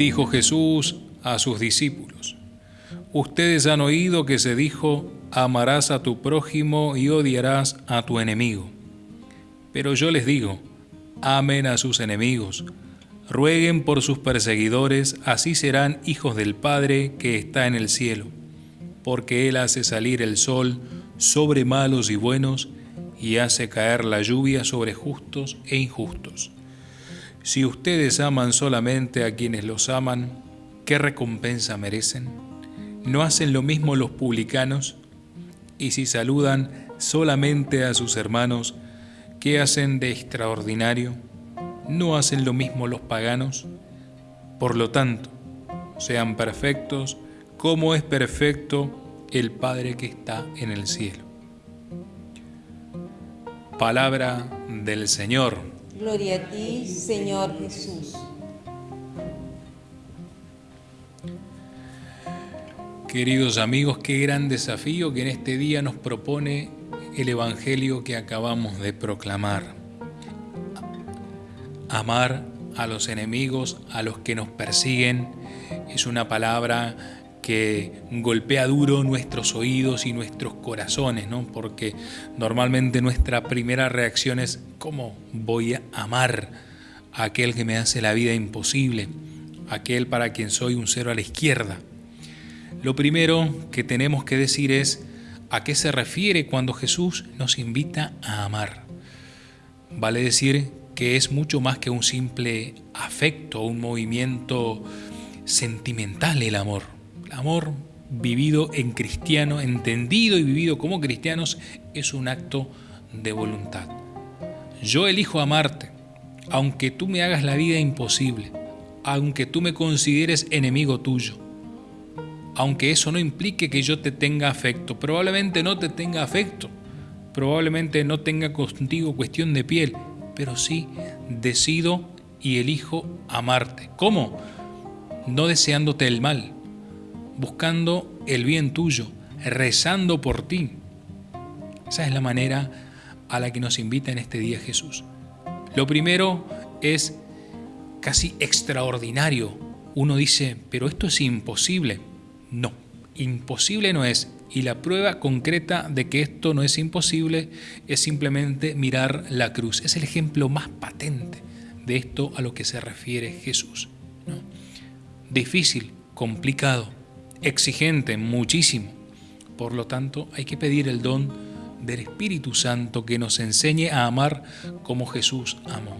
Dijo Jesús a sus discípulos, Ustedes han oído que se dijo, amarás a tu prójimo y odiarás a tu enemigo. Pero yo les digo, amen a sus enemigos, rueguen por sus perseguidores, así serán hijos del Padre que está en el cielo, porque Él hace salir el sol sobre malos y buenos, y hace caer la lluvia sobre justos e injustos. Si ustedes aman solamente a quienes los aman, ¿qué recompensa merecen? ¿No hacen lo mismo los publicanos? Y si saludan solamente a sus hermanos, ¿qué hacen de extraordinario? ¿No hacen lo mismo los paganos? Por lo tanto, sean perfectos como es perfecto el Padre que está en el cielo. Palabra del Señor. Gloria a ti, Señor Jesús. Queridos amigos, qué gran desafío que en este día nos propone el Evangelio que acabamos de proclamar. Amar a los enemigos, a los que nos persiguen, es una palabra que golpea duro nuestros oídos y nuestros corazones, ¿no? Porque normalmente nuestra primera reacción es ¿cómo voy a amar a aquel que me hace la vida imposible? Aquel para quien soy un cero a la izquierda. Lo primero que tenemos que decir es a qué se refiere cuando Jesús nos invita a amar. Vale decir que es mucho más que un simple afecto, un movimiento sentimental el amor amor vivido en cristiano, entendido y vivido como cristianos, es un acto de voluntad. Yo elijo amarte, aunque tú me hagas la vida imposible, aunque tú me consideres enemigo tuyo, aunque eso no implique que yo te tenga afecto, probablemente no te tenga afecto, probablemente no tenga contigo cuestión de piel, pero sí decido y elijo amarte. ¿Cómo? No deseándote el mal, buscando el bien tuyo, rezando por ti. Esa es la manera a la que nos invita en este día Jesús. Lo primero es casi extraordinario. Uno dice, pero esto es imposible. No, imposible no es. Y la prueba concreta de que esto no es imposible es simplemente mirar la cruz. Es el ejemplo más patente de esto a lo que se refiere Jesús. Difícil, complicado, exigente, muchísimo. Por lo tanto, hay que pedir el don del Espíritu Santo que nos enseñe a amar como Jesús amó.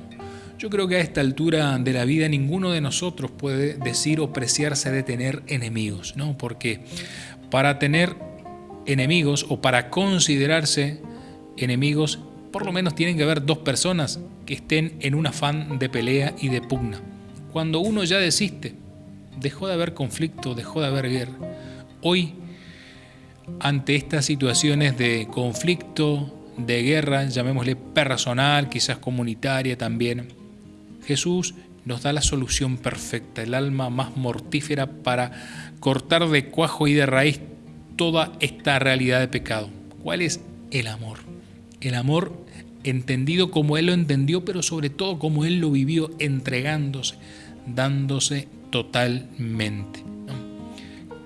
Yo creo que a esta altura de la vida ninguno de nosotros puede decir o preciarse de tener enemigos, ¿no? Porque para tener enemigos o para considerarse enemigos, por lo menos tienen que haber dos personas que estén en un afán de pelea y de pugna. Cuando uno ya desiste, dejó de haber conflicto, dejó de haber guerra. Hoy, ante estas situaciones de conflicto, de guerra, llamémosle personal, quizás comunitaria también, Jesús nos da la solución perfecta, el alma más mortífera para cortar de cuajo y de raíz toda esta realidad de pecado. ¿Cuál es el amor? El amor entendido como Él lo entendió, pero sobre todo como Él lo vivió, entregándose, dándose totalmente.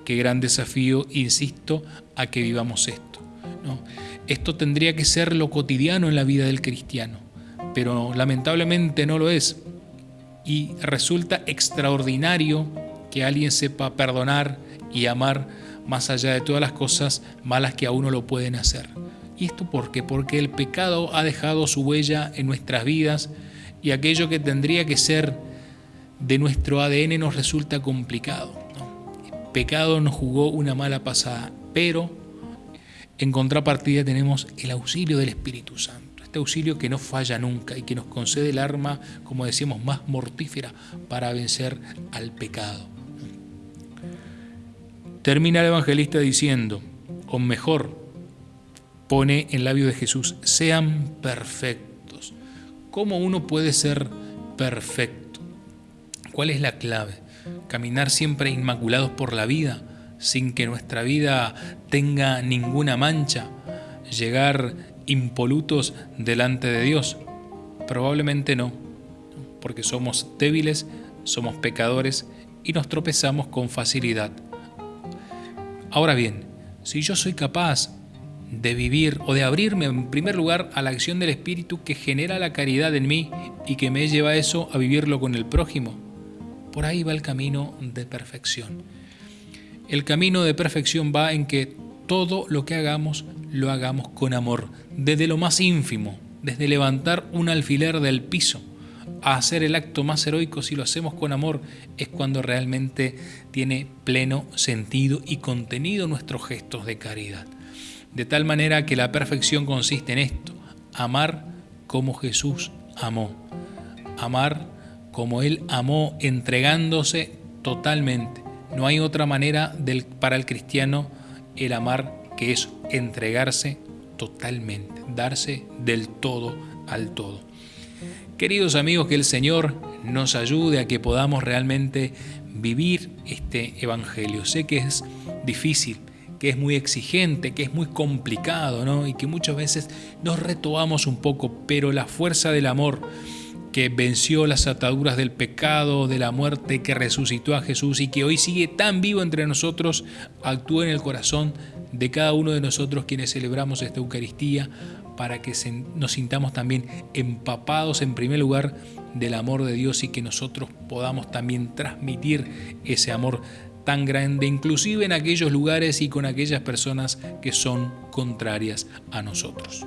Qué gran desafío, insisto, a que vivamos esto. Esto tendría que ser lo cotidiano en la vida del cristiano, pero lamentablemente no lo es. Y resulta extraordinario que alguien sepa perdonar y amar más allá de todas las cosas malas que a uno lo pueden hacer. ¿Y esto por qué? Porque el pecado ha dejado su huella en nuestras vidas y aquello que tendría que ser de nuestro ADN nos resulta complicado. Pecado nos jugó una mala pasada, pero en contrapartida tenemos el auxilio del Espíritu Santo, este auxilio que no falla nunca y que nos concede el arma, como decíamos, más mortífera para vencer al pecado. Termina el evangelista diciendo, o mejor, pone en labio de Jesús, sean perfectos. ¿Cómo uno puede ser perfecto? ¿Cuál es la clave? Caminar siempre inmaculados por la vida, sin que nuestra vida tenga ninguna mancha, llegar impolutos delante de Dios. Probablemente no, porque somos débiles, somos pecadores y nos tropezamos con facilidad. Ahora bien, si yo soy capaz de vivir o de abrirme en primer lugar a la acción del Espíritu que genera la caridad en mí y que me lleva a eso a vivirlo con el prójimo, por ahí va el camino de perfección. El camino de perfección va en que todo lo que hagamos lo hagamos con amor, desde lo más ínfimo, desde levantar un alfiler del piso a hacer el acto más heroico, si lo hacemos con amor, es cuando realmente tiene pleno sentido y contenido nuestros gestos de caridad. De tal manera que la perfección consiste en esto, amar como Jesús amó, amar como Él amó entregándose totalmente. No hay otra manera para el cristiano el amar que es entregarse totalmente, darse del todo al todo. Queridos amigos, que el Señor nos ayude a que podamos realmente vivir este Evangelio. Sé que es difícil, que es muy exigente, que es muy complicado, ¿no? Y que muchas veces nos retomamos un poco, pero la fuerza del amor que venció las ataduras del pecado, de la muerte, que resucitó a Jesús y que hoy sigue tan vivo entre nosotros, actúa en el corazón de cada uno de nosotros quienes celebramos esta Eucaristía para que nos sintamos también empapados en primer lugar del amor de Dios y que nosotros podamos también transmitir ese amor tan grande, inclusive en aquellos lugares y con aquellas personas que son contrarias a nosotros.